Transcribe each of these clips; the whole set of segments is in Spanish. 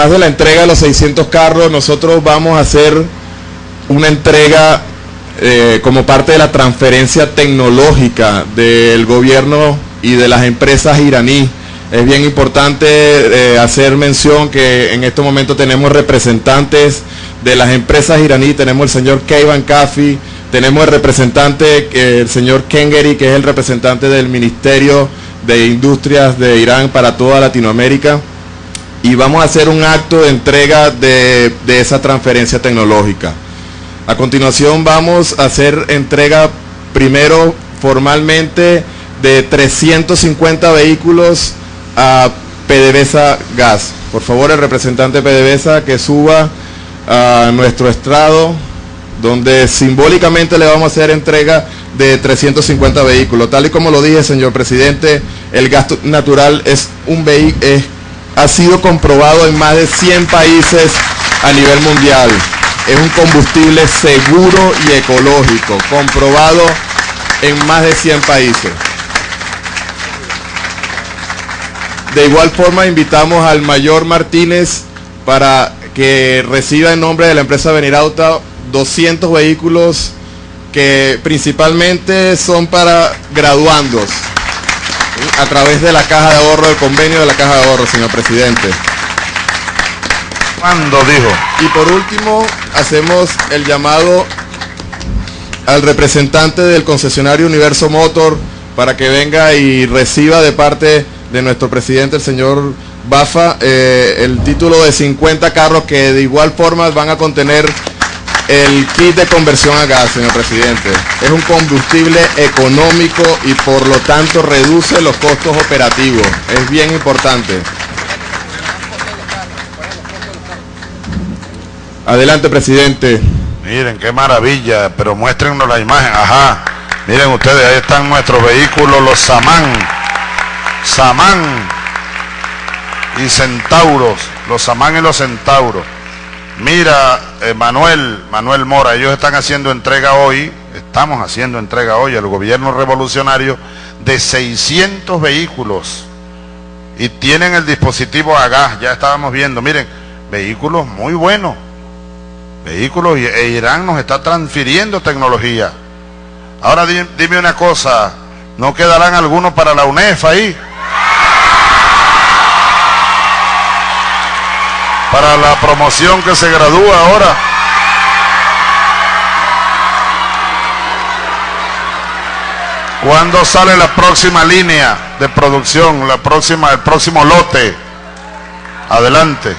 Más de la entrega de los 600 carros, nosotros vamos a hacer una entrega eh, como parte de la transferencia tecnológica del gobierno y de las empresas iraníes. Es bien importante eh, hacer mención que en este momento tenemos representantes de las empresas iraníes, tenemos el señor Keivan Kafi, tenemos el representante, eh, el señor Kengeri, que es el representante del Ministerio de Industrias de Irán para toda Latinoamérica. Y vamos a hacer un acto de entrega de, de esa transferencia tecnológica. A continuación vamos a hacer entrega primero formalmente de 350 vehículos a PDVSA Gas. Por favor, el representante PDVSA que suba a nuestro estrado, donde simbólicamente le vamos a hacer entrega de 350 vehículos. Tal y como lo dije, señor presidente, el gas natural es un vehículo, ha sido comprobado en más de 100 países a nivel mundial. Es un combustible seguro y ecológico, comprobado en más de 100 países. De igual forma invitamos al mayor Martínez para que reciba en nombre de la empresa Venirauta 200 vehículos que principalmente son para graduandos a través de la caja de ahorro, del convenio de la caja de ahorro, señor presidente. ¿Cuándo dijo? Y por último, hacemos el llamado al representante del concesionario Universo Motor para que venga y reciba de parte de nuestro presidente, el señor Bafa, eh, el título de 50 carros que de igual forma van a contener el kit de conversión a gas, señor presidente. Es un combustible económico y por lo tanto reduce los costos operativos. Es bien importante. Adelante, presidente. Miren, qué maravilla, pero muéstrenos la imagen. Ajá. Miren ustedes, ahí están nuestros vehículos, los Samán. Samán y Centauros. Los Samán y los Centauros. Mira, eh, Manuel, Manuel Mora, ellos están haciendo entrega hoy, estamos haciendo entrega hoy al gobierno revolucionario de 600 vehículos y tienen el dispositivo a gas, ya estábamos viendo, miren, vehículos muy buenos, vehículos e Irán nos está transfiriendo tecnología. Ahora dime una cosa, ¿no quedarán algunos para la UNEF ahí? Para la promoción que se gradúa ahora. ¿Cuándo sale la próxima línea de producción, la próxima, el próximo lote? Adelante.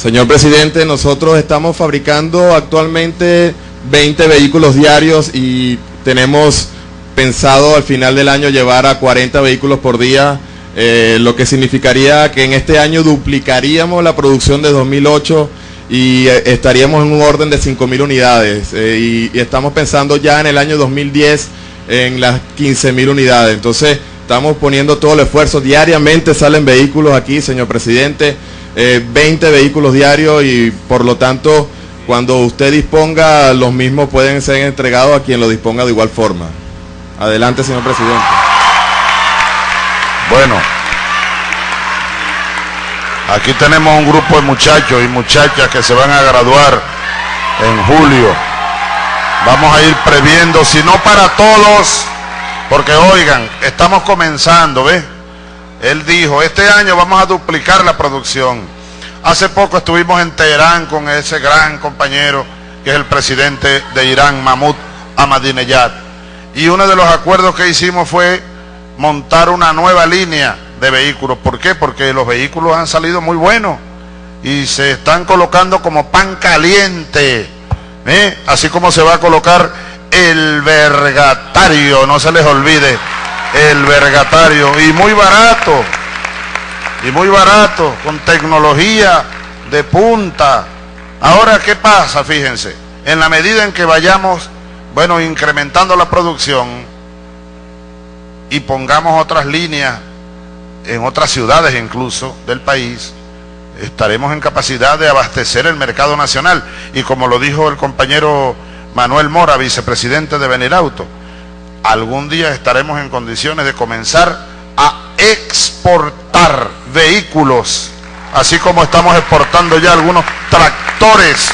Señor presidente, nosotros estamos fabricando actualmente 20 vehículos diarios y tenemos pensado al final del año llevar a 40 vehículos por día eh, lo que significaría que en este año duplicaríamos la producción de 2008 y eh, estaríamos en un orden de 5.000 unidades eh, y, estamos pensando ya en el año 2010 en las 15.000 unidades. Entonces estamos poniendo todo el esfuerzo. Diariamente salen vehículos aquí, señor presidente, 20 vehículos diarios y por lo tanto cuando usted disponga los mismos pueden ser entregados a quien lo disponga de igual forma. Adelante, señor presidente. Bueno, aquí tenemos un grupo de muchachos y muchachas que se van a graduar en julio. Vamos a ir previendo, si no para todos, porque oigan, estamos comenzando, ¿ves? Él dijo, este año vamos a duplicar la producción. Hace poco estuvimos en Teherán con ese gran compañero que es el presidente de Irán, Mahmoud Ahmadinejad. Y uno de los acuerdos que hicimos fue montar una nueva línea de vehículos. ¿Por qué? Porque los vehículos han salido muy buenos y se están colocando como pan caliente. ¿eh? Así como se va a colocar el vergatario, no se les olvide, el vergatario. Y muy barato, y muy barato, con tecnología de punta. Ahora, ¿qué pasa? Fíjense, en la medida en que vayamos, bueno, incrementando la producción, y pongamos otras líneas en otras ciudades incluso del país, estaremos en capacidad de abastecer el mercado nacional. Y como lo dijo el compañero Manuel Mora, vicepresidente de Venirauto, algún día estaremos en condiciones de comenzar a exportar vehículos, así como estamos exportando ya algunos tractores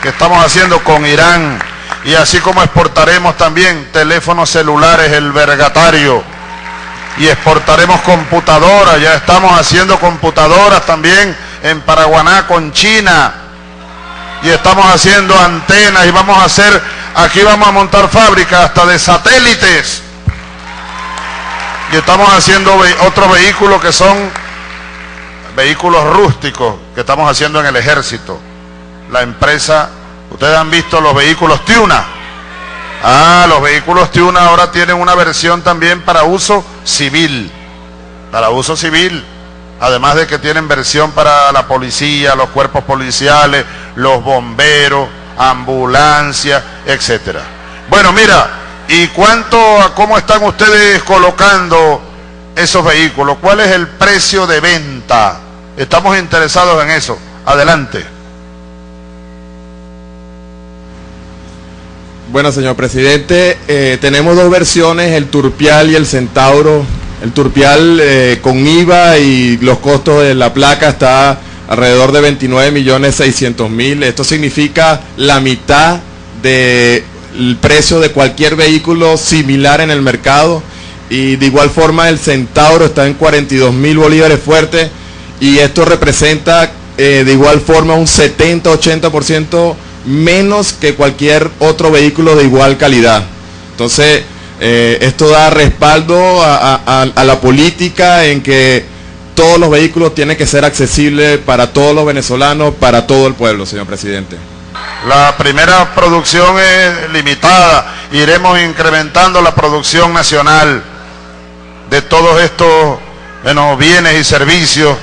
que estamos haciendo con Irán y así como exportaremos también teléfonos celulares, el vergatario, y exportaremos computadoras, ya estamos haciendo computadoras también en Paraguaná con China, y estamos haciendo antenas y vamos a hacer, aquí vamos a montar fábricas hasta de satélites, y estamos haciendo otros vehículos que son vehículos rústicos que estamos haciendo en el ejército. La empresa Ustedes han visto los vehículos Tiuna. Ah, los vehículos Tiuna ahora tienen una versión también para uso civil. Para uso civil. Además de que tienen versión para la policía, los cuerpos policiales, los bomberos, ambulancia, etcétera. Bueno, mira, ¿y cuánto, cómo están ustedes colocando esos vehículos? ¿Cuál es el precio de venta? Estamos interesados en eso. Adelante. Bueno, señor presidente, eh, tenemos dos versiones, el Turpial y el Centauro. El Turpial eh, con IVA y los costos de la placa está alrededor de 29 millones 600 mil. Esto significa la mitad del precio de cualquier vehículo similar en el mercado. Y de igual forma el Centauro está en 42 mil bolívares fuertes y esto representa eh, de igual forma un 70-80% menos que cualquier otro vehículo de igual calidad. Entonces, eh, esto da respaldo a, la política en que todos los vehículos tienen que ser accesibles para todos los venezolanos, para todo el pueblo, señor presidente. La primera producción es limitada, iremos incrementando la producción nacional de todos estos bienes y servicios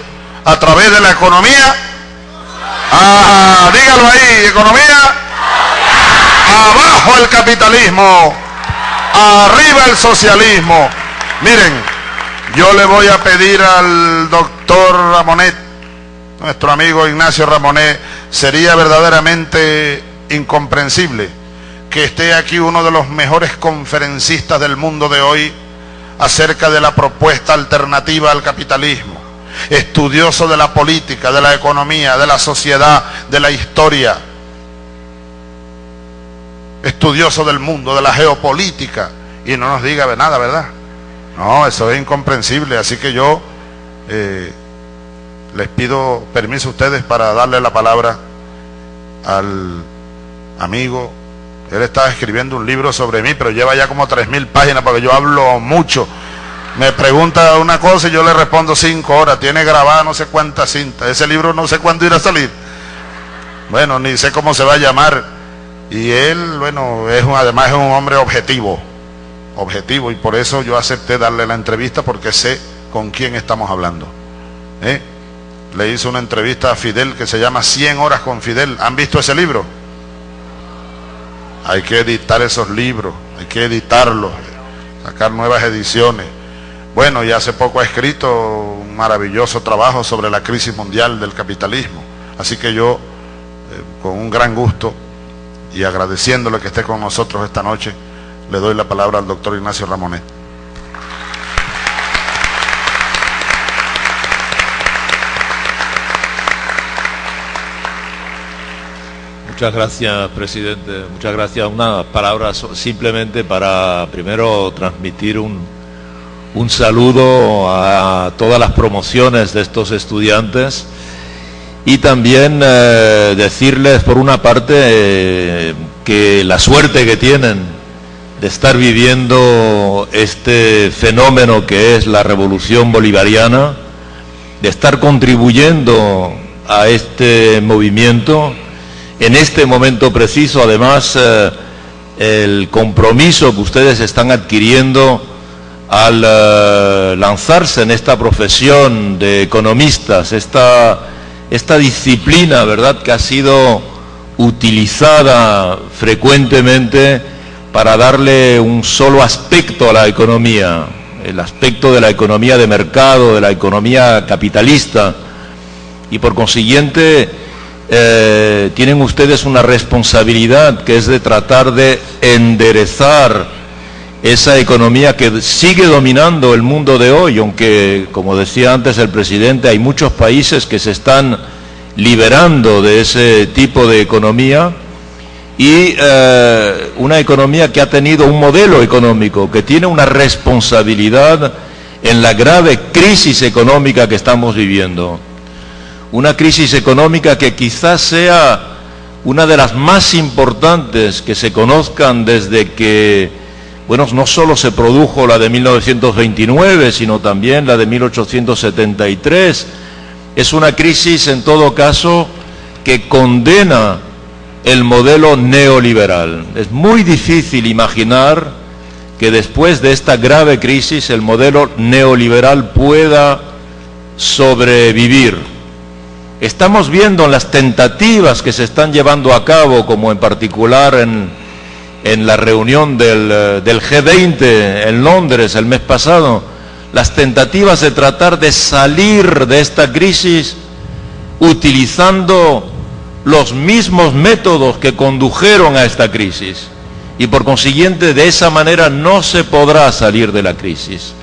a través de la economía Ah, dígalo ahí, economía. Abajo el capitalismo. Arriba el socialismo. Miren, yo le voy a pedir al doctor Ramonet, nuestro amigo Ignacio Ramonet, sería verdaderamente incomprensible que esté aquí uno de los mejores conferencistas del mundo de hoy acerca de la propuesta alternativa al capitalismo estudioso de la política, de la economía, de la sociedad, de la historia, estudioso del mundo, de la geopolítica, y no nos diga nada, ¿verdad? No, eso es incomprensible, así que yo eh, les pido permiso a ustedes para darle la palabra al amigo. Él está escribiendo un libro sobre mí, pero lleva ya como tres mil páginas porque yo hablo mucho me pregunta una cosa y yo le respondo cinco horas. Tiene grabada no sé cuántas cintas. Ese libro no sé cuándo irá a salir. Bueno, ni sé cómo se va a llamar. Y él, bueno, es un, además es un hombre objetivo. Objetivo. Y por eso yo acepté darle la entrevista porque sé con quién estamos hablando. ¿Eh? Le hice una entrevista a Fidel que se llama 100 horas con Fidel. ¿Han visto ese libro? Hay que editar esos libros. Hay que editarlos. Sacar nuevas ediciones bueno, y hace poco ha escrito un maravilloso trabajo sobre la crisis mundial del capitalismo. Así que yo, eh, con un gran gusto y agradeciéndole que esté con nosotros esta noche, le doy la palabra al doctor Ignacio Ramonet. Muchas gracias, presidente. Muchas gracias. Una palabra simplemente para primero transmitir un, un saludo a todas las promociones de estos estudiantes y también eh, decirles por una parte eh, que la suerte que tienen de estar viviendo este fenómeno que es la revolución bolivariana, de estar contribuyendo a este movimiento, en este momento preciso. Además eh, el compromiso que ustedes están adquiriendo al eh, lanzarse en esta profesión de economistas, esta, esta disciplina, ¿verdad?, que ha sido utilizada frecuentemente para darle un solo aspecto a la economía, el aspecto de la economía de mercado, de la economía capitalista, y por consiguiente eh, tienen ustedes una responsabilidad que es de tratar de enderezar esa economía que sigue dominando el mundo de hoy, aunque, como decía antes el presidente, hay muchos países que se están liberando de ese tipo de economía y eh, una economía que ha tenido un modelo económico, que tiene una responsabilidad en la grave crisis económica que estamos viviendo. Una crisis económica que quizás sea una de las más importantes que se conozcan desde que bueno, no solo se produjo la de 1929, sino también la de 1873. Es una crisis, en todo caso, que condena el modelo neoliberal. Es muy difícil imaginar que después de esta grave crisis el modelo neoliberal pueda sobrevivir. Estamos viendo las tentativas que se están llevando a cabo, como en particular en en la reunión del, del, G20 en Londres el mes pasado, las tentativas de tratar de salir de esta crisis utilizando los mismos métodos que condujeron a esta crisis. Y por consiguiente, de esa manera no se podrá salir de la crisis.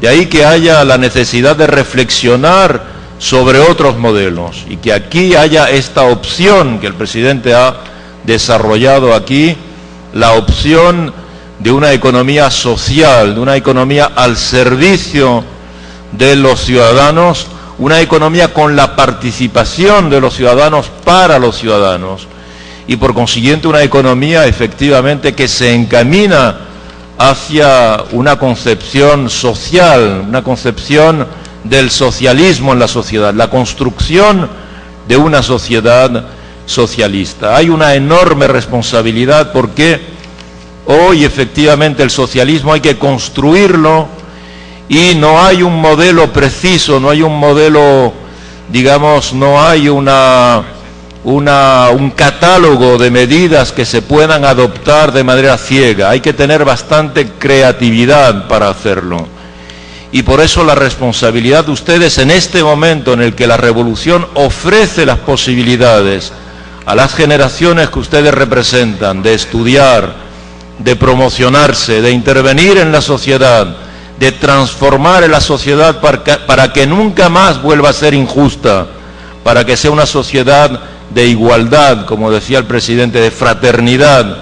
De ahí que haya la necesidad de reflexionar sobre otros modelos y que aquí haya esta opción que el presidente ha desarrollado aquí la opción de una economía social, de una economía al servicio de los ciudadanos, una economía con la participación de los ciudadanos para los ciudadanos y por consiguiente una economía efectivamente que se encamina hacia una concepción social, una concepción del socialismo en la sociedad, la construcción de una sociedad socialista. Hay una enorme responsabilidad porque hoy efectivamente el socialismo hay que construirlo y no hay un modelo preciso, no hay un modelo, digamos, no hay una, una, un catálogo de medidas que se puedan adoptar de manera ciega. Hay que tener bastante creatividad para hacerlo. Y por eso la responsabilidad de ustedes en este momento en el que la revolución ofrece las posibilidades a las generaciones que ustedes representan de estudiar, de promocionarse, de intervenir en la sociedad, de transformar la sociedad para que, nunca más vuelva a ser injusta, para que sea una sociedad de igualdad, como decía el presidente, de fraternidad,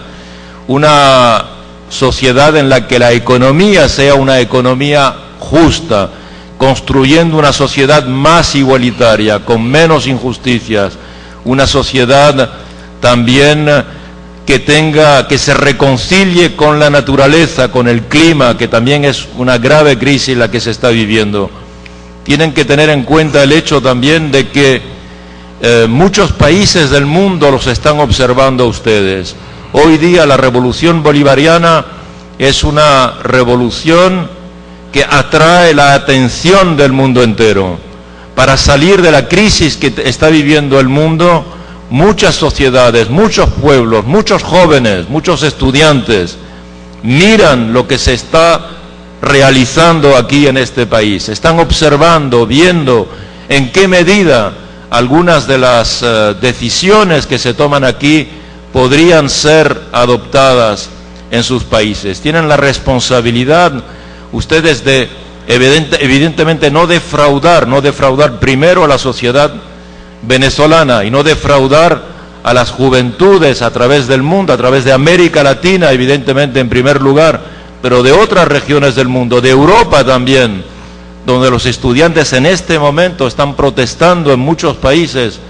una sociedad en la que la economía sea una economía justa, construyendo una sociedad más igualitaria, con menos injusticias, una sociedad también que tenga, que se reconcilie con la naturaleza, con el clima, que también es una grave crisis la que se está viviendo. Tienen que tener en cuenta el hecho también de que eh, muchos países del mundo los están observando a ustedes. Hoy día la revolución bolivariana es una revolución que atrae la atención del mundo entero para salir de la crisis que está viviendo el mundo, muchas sociedades, muchos pueblos, muchos jóvenes, muchos estudiantes miran lo que se está realizando aquí en este país, están observando, viendo en qué medida algunas de las uh, decisiones que se toman aquí podrían ser adoptadas en sus países. Tienen la responsabilidad ustedes de evidentemente no defraudar, no defraudar primero a la sociedad venezolana y no defraudar a las juventudes a través del mundo, a través de América Latina, evidentemente en primer lugar, pero de otras regiones del mundo, de Europa también, donde los estudiantes en este momento están protestando en muchos países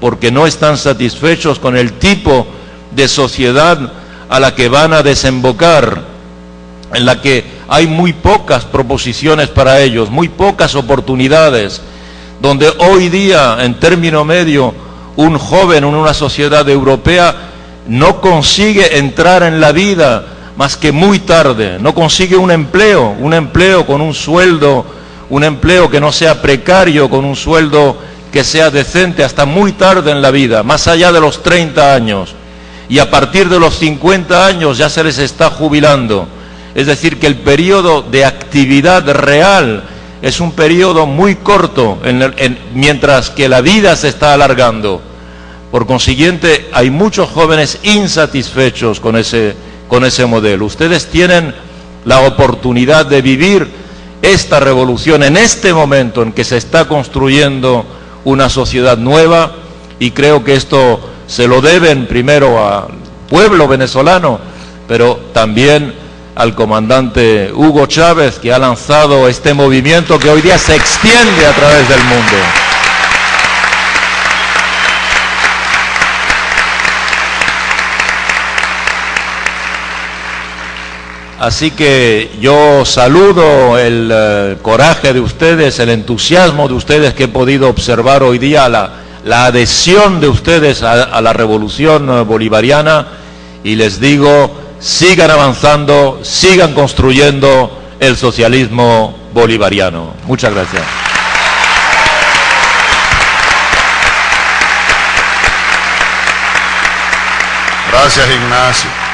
porque no están satisfechos con el tipo de sociedad a la que van a desembocar, en la que hay muy pocas proposiciones para ellos, muy pocas oportunidades, donde hoy día, en término medio, un joven en una sociedad europea no consigue entrar en la vida más que muy tarde, no consigue un empleo, un empleo con un sueldo, un empleo que no sea precario, con un sueldo que sea decente hasta muy tarde en la vida, más allá de los 30 años. Y a partir de los 50 años ya se les está jubilando. Es decir, que el periodo de actividad real es un periodo muy corto, mientras que la vida se está alargando. Por consiguiente, hay muchos jóvenes insatisfechos con ese, con ese modelo. Ustedes tienen la oportunidad de vivir esta revolución en este momento en que se está construyendo una sociedad nueva y creo que esto se lo deben primero al pueblo venezolano, pero también al comandante Hugo Chávez que ha lanzado este movimiento que hoy día se extiende a través del mundo. Así que yo saludo el eh, coraje de ustedes, el entusiasmo de ustedes que he podido observar hoy día, la, adhesión de ustedes a, la revolución eh, bolivariana y les digo, sigan avanzando, sigan construyendo el socialismo bolivariano. Muchas gracias. Gracias, Ignacio.